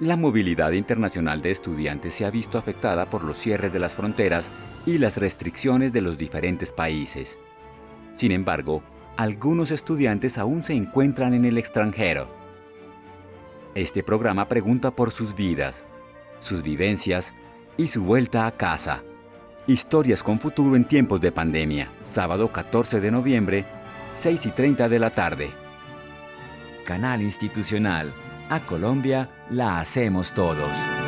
La movilidad internacional de estudiantes se ha visto afectada por los cierres de las fronteras y las restricciones de los diferentes países. Sin embargo, algunos estudiantes aún se encuentran en el extranjero. Este programa pregunta por sus vidas, sus vivencias y su vuelta a casa. Historias con futuro en tiempos de pandemia. Sábado 14 de noviembre, 6 y 30 de la tarde. Canal Institucional. A Colombia la hacemos todos.